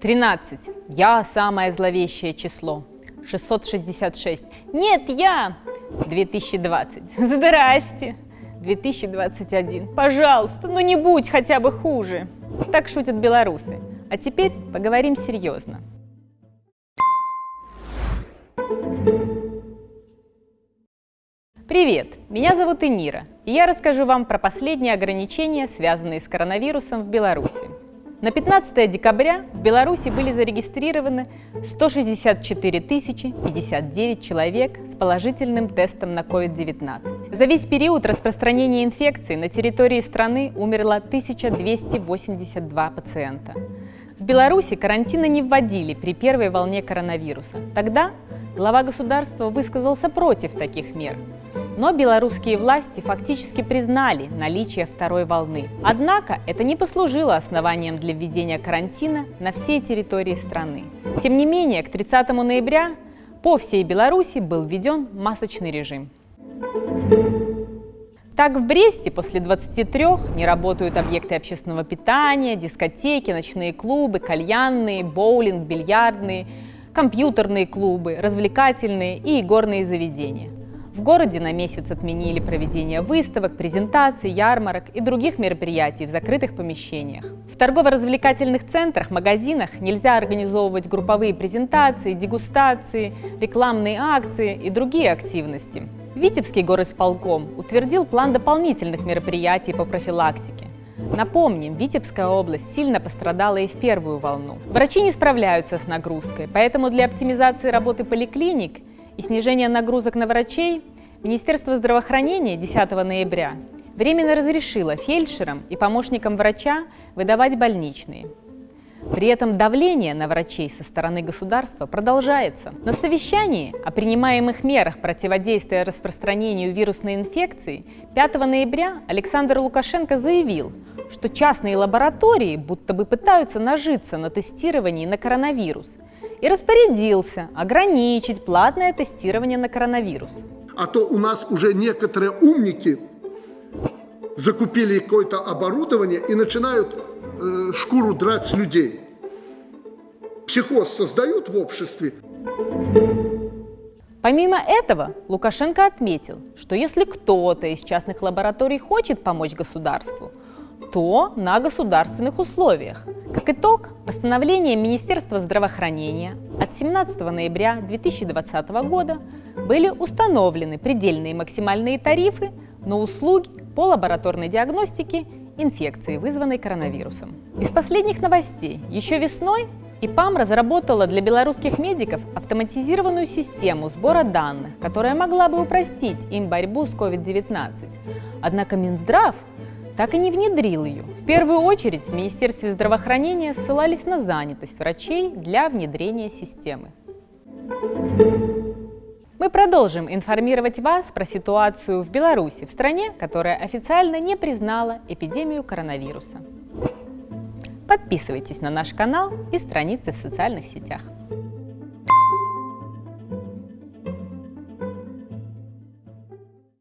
Тринадцать. Я самое зловещее число. 666. Нет, я. 2020. Здрасте. 2021. Пожалуйста, ну не будь хотя бы хуже. Так шутят белорусы. А теперь поговорим серьезно. Привет, меня зовут Энира, и я расскажу вам про последние ограничения, связанные с коронавирусом в Беларуси. На 15 декабря в Беларуси были зарегистрированы 164 059 человек с положительным тестом на COVID-19. За весь период распространения инфекции на территории страны умерло 1282 пациента. В Беларуси карантина не вводили при первой волне коронавируса. Тогда глава государства высказался против таких мер – но белорусские власти фактически признали наличие второй волны. Однако это не послужило основанием для введения карантина на всей территории страны. Тем не менее, к 30 ноября по всей Беларуси был введен масочный режим. Так, в Бресте после 23 не работают объекты общественного питания, дискотеки, ночные клубы, кальянные, боулинг, бильярдные, компьютерные клубы, развлекательные и игорные заведения – в городе на месяц отменили проведение выставок, презентаций, ярмарок и других мероприятий в закрытых помещениях. В торгово-развлекательных центрах, магазинах нельзя организовывать групповые презентации, дегустации, рекламные акции и другие активности. Витебский горосполком утвердил план дополнительных мероприятий по профилактике. Напомним, Витебская область сильно пострадала и в первую волну. Врачи не справляются с нагрузкой, поэтому для оптимизации работы поликлиник – и снижение нагрузок на врачей, Министерство здравоохранения 10 ноября временно разрешило фельдшерам и помощникам врача выдавать больничные. При этом давление на врачей со стороны государства продолжается. На совещании о принимаемых мерах противодействия распространению вирусной инфекции 5 ноября Александр Лукашенко заявил, что частные лаборатории будто бы пытаются нажиться на тестировании на коронавирус – и распорядился ограничить платное тестирование на коронавирус. А то у нас уже некоторые умники закупили какое-то оборудование и начинают э, шкуру драть с людей. Психоз создают в обществе. Помимо этого, Лукашенко отметил, что если кто-то из частных лабораторий хочет помочь государству, то на государственных условиях. Как итог, постановлением Министерства здравоохранения от 17 ноября 2020 года были установлены предельные максимальные тарифы на услуги по лабораторной диагностике инфекции, вызванной коронавирусом. Из последних новостей. Еще весной ИПАМ разработала для белорусских медиков автоматизированную систему сбора данных, которая могла бы упростить им борьбу с COVID-19. Однако Минздрав так и не внедрил ее. В первую очередь в Министерстве здравоохранения ссылались на занятость врачей для внедрения системы. Мы продолжим информировать вас про ситуацию в Беларуси, в стране, которая официально не признала эпидемию коронавируса. Подписывайтесь на наш канал и страницы в социальных сетях.